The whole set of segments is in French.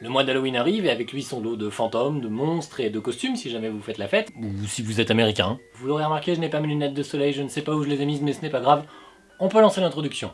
Le mois d'Halloween arrive et avec lui son lot de fantômes, de monstres et de costumes si jamais vous faites la fête, ou si vous êtes américain. Vous l'aurez remarqué, je n'ai pas mes lunettes de soleil, je ne sais pas où je les ai mises mais ce n'est pas grave. On peut lancer l'introduction.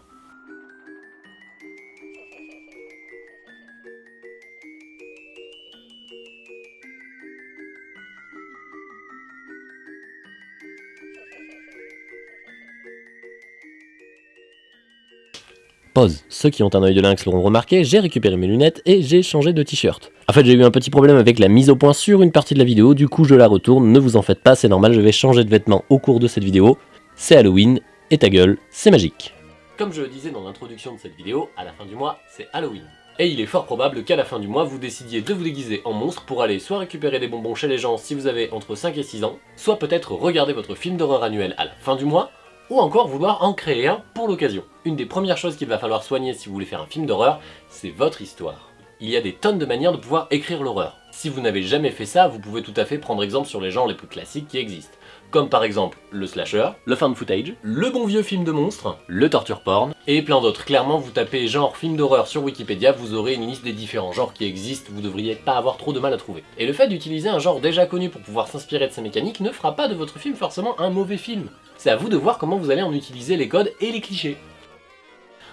Pause. Ceux qui ont un œil de lynx l'auront remarqué, j'ai récupéré mes lunettes et j'ai changé de t-shirt. En fait, j'ai eu un petit problème avec la mise au point sur une partie de la vidéo, du coup je la retourne, ne vous en faites pas, c'est normal, je vais changer de vêtements au cours de cette vidéo. C'est Halloween, et ta gueule, c'est magique. Comme je le disais dans l'introduction de cette vidéo, à la fin du mois, c'est Halloween. Et il est fort probable qu'à la fin du mois, vous décidiez de vous déguiser en monstre pour aller soit récupérer des bonbons chez les gens si vous avez entre 5 et 6 ans, soit peut-être regarder votre film d'horreur annuel à la fin du mois, ou encore vouloir en créer un pour l'occasion. Une des premières choses qu'il va falloir soigner si vous voulez faire un film d'horreur, c'est votre histoire. Il y a des tonnes de manières de pouvoir écrire l'horreur. Si vous n'avez jamais fait ça, vous pouvez tout à fait prendre exemple sur les genres les plus classiques qui existent. Comme par exemple le slasher, le found footage, le bon vieux film de monstre, le torture porn, et plein d'autres. Clairement, vous tapez genre film d'horreur sur Wikipédia, vous aurez une liste des différents genres qui existent, vous devriez pas avoir trop de mal à trouver. Et le fait d'utiliser un genre déjà connu pour pouvoir s'inspirer de sa mécanique ne fera pas de votre film forcément un mauvais film. C'est à vous de voir comment vous allez en utiliser les codes et les clichés.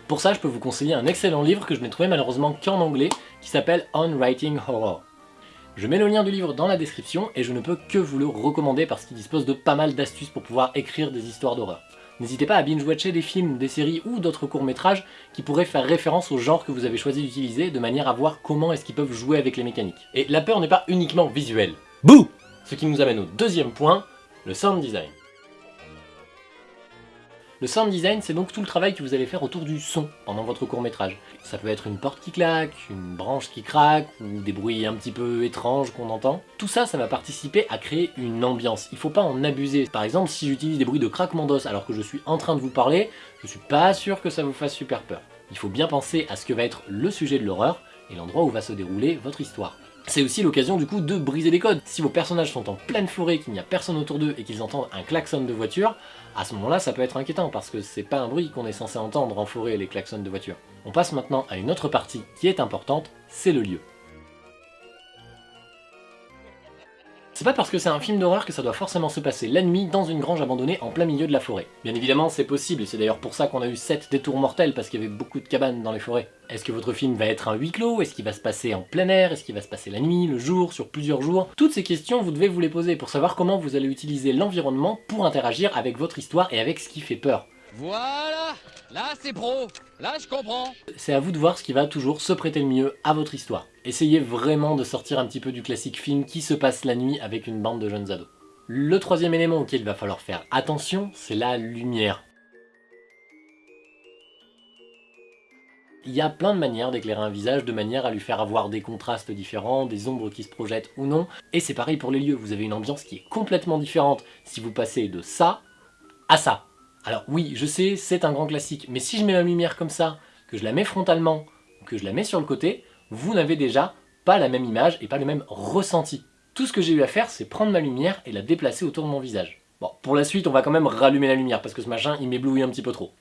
Pour ça, je peux vous conseiller un excellent livre que je n'ai trouvé malheureusement qu'en anglais, qui s'appelle On Writing Horror. Je mets le lien du livre dans la description et je ne peux que vous le recommander parce qu'il dispose de pas mal d'astuces pour pouvoir écrire des histoires d'horreur. N'hésitez pas à binge-watcher des films, des séries ou d'autres courts-métrages qui pourraient faire référence au genre que vous avez choisi d'utiliser de manière à voir comment est-ce qu'ils peuvent jouer avec les mécaniques. Et la peur n'est pas uniquement visuelle. Bouh Ce qui nous amène au deuxième point, le sound design. Le sound design, c'est donc tout le travail que vous allez faire autour du son pendant votre court-métrage. Ça peut être une porte qui claque, une branche qui craque, ou des bruits un petit peu étranges qu'on entend. Tout ça, ça va participer à créer une ambiance. Il faut pas en abuser. Par exemple, si j'utilise des bruits de craquement d'os alors que je suis en train de vous parler, je suis pas sûr que ça vous fasse super peur. Il faut bien penser à ce que va être le sujet de l'horreur et l'endroit où va se dérouler votre histoire. C'est aussi l'occasion du coup de briser les codes. Si vos personnages sont en pleine forêt, qu'il n'y a personne autour d'eux et qu'ils entendent un klaxon de voiture, à ce moment-là ça peut être inquiétant parce que c'est pas un bruit qu'on est censé entendre en forêt les klaxons de voiture. On passe maintenant à une autre partie qui est importante, c'est le lieu. C'est pas parce que c'est un film d'horreur que ça doit forcément se passer la nuit dans une grange abandonnée en plein milieu de la forêt. Bien évidemment c'est possible et c'est d'ailleurs pour ça qu'on a eu 7 détours mortels parce qu'il y avait beaucoup de cabanes dans les forêts. Est-ce que votre film va être un huis clos? Est-ce qu'il va se passer en plein air? Est-ce qu'il va se passer la nuit, le jour, sur plusieurs jours? Toutes ces questions vous devez vous les poser pour savoir comment vous allez utiliser l'environnement pour interagir avec votre histoire et avec ce qui fait peur. Voilà Là c'est pro Là je comprends C'est à vous de voir ce qui va toujours se prêter le mieux à votre histoire. Essayez vraiment de sortir un petit peu du classique film qui se passe la nuit avec une bande de jeunes ados. Le troisième élément auquel il va falloir faire attention, c'est la lumière. Il y a plein de manières d'éclairer un visage de manière à lui faire avoir des contrastes différents, des ombres qui se projettent ou non, et c'est pareil pour les lieux, vous avez une ambiance qui est complètement différente si vous passez de ça à ça. Alors oui, je sais, c'est un grand classique, mais si je mets la lumière comme ça, que je la mets frontalement, que je la mets sur le côté, vous n'avez déjà pas la même image et pas le même ressenti. Tout ce que j'ai eu à faire, c'est prendre ma lumière et la déplacer autour de mon visage. Bon, pour la suite, on va quand même rallumer la lumière, parce que ce machin, il m'éblouit un petit peu trop.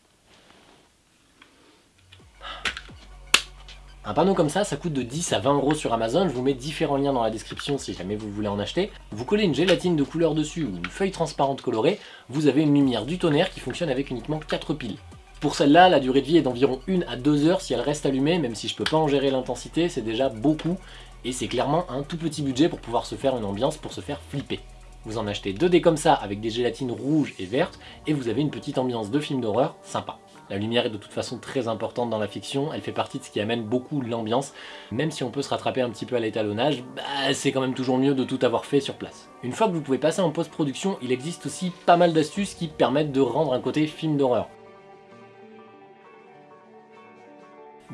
Un panneau comme ça, ça coûte de 10 à 20 euros sur Amazon, je vous mets différents liens dans la description si jamais vous voulez en acheter. Vous collez une gélatine de couleur dessus ou une feuille transparente colorée, vous avez une lumière du tonnerre qui fonctionne avec uniquement 4 piles. Pour celle-là, la durée de vie est d'environ 1 à 2 heures si elle reste allumée, même si je peux pas en gérer l'intensité, c'est déjà beaucoup, et c'est clairement un tout petit budget pour pouvoir se faire une ambiance pour se faire flipper. Vous en achetez deux dés comme ça avec des gélatines rouges et vertes, et vous avez une petite ambiance de film d'horreur sympa. La lumière est de toute façon très importante dans la fiction, elle fait partie de ce qui amène beaucoup l'ambiance. Même si on peut se rattraper un petit peu à l'étalonnage, bah, c'est quand même toujours mieux de tout avoir fait sur place. Une fois que vous pouvez passer en post-production, il existe aussi pas mal d'astuces qui permettent de rendre un côté film d'horreur.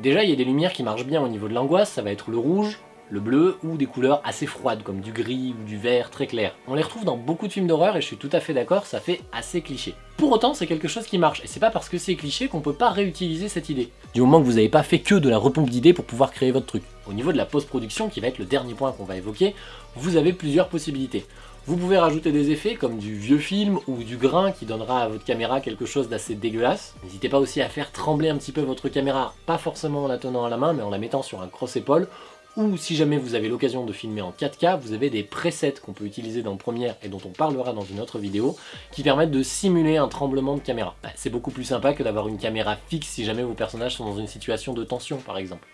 Déjà, il y a des lumières qui marchent bien au niveau de l'angoisse, ça va être le rouge, le bleu ou des couleurs assez froides comme du gris ou du vert très clair. On les retrouve dans beaucoup de films d'horreur et je suis tout à fait d'accord, ça fait assez cliché. Pour autant, c'est quelque chose qui marche, et c'est pas parce que c'est cliché qu'on peut pas réutiliser cette idée. Du moment que vous n'avez pas fait que de la repompe d'idées pour pouvoir créer votre truc. Au niveau de la post-production, qui va être le dernier point qu'on va évoquer, vous avez plusieurs possibilités. Vous pouvez rajouter des effets comme du vieux film ou du grain qui donnera à votre caméra quelque chose d'assez dégueulasse. N'hésitez pas aussi à faire trembler un petit peu votre caméra, pas forcément en la tenant à la main, mais en la mettant sur un cross-épaule ou si jamais vous avez l'occasion de filmer en 4K, vous avez des presets qu'on peut utiliser dans Premiere et dont on parlera dans une autre vidéo, qui permettent de simuler un tremblement de caméra. Bah, c'est beaucoup plus sympa que d'avoir une caméra fixe si jamais vos personnages sont dans une situation de tension par exemple.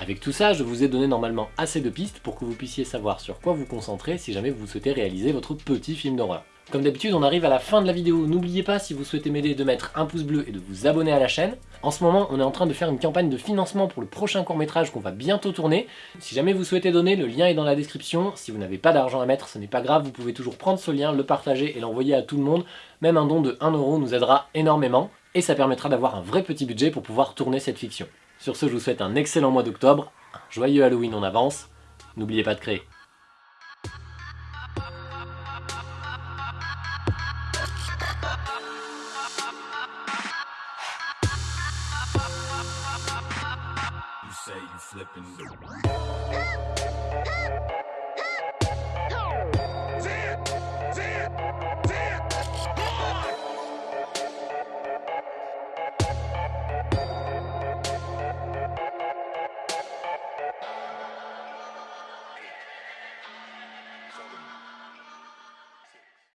Avec tout ça, je vous ai donné normalement assez de pistes pour que vous puissiez savoir sur quoi vous concentrer si jamais vous souhaitez réaliser votre petit film d'horreur. Comme d'habitude, on arrive à la fin de la vidéo. N'oubliez pas, si vous souhaitez m'aider, de mettre un pouce bleu et de vous abonner à la chaîne. En ce moment, on est en train de faire une campagne de financement pour le prochain court-métrage qu'on va bientôt tourner. Si jamais vous souhaitez donner, le lien est dans la description. Si vous n'avez pas d'argent à mettre, ce n'est pas grave, vous pouvez toujours prendre ce lien, le partager et l'envoyer à tout le monde. Même un don de 1€ nous aidera énormément, et ça permettra d'avoir un vrai petit budget pour pouvoir tourner cette fiction. Sur ce, je vous souhaite un excellent mois d'octobre, joyeux Halloween en avance, n'oubliez pas de créer.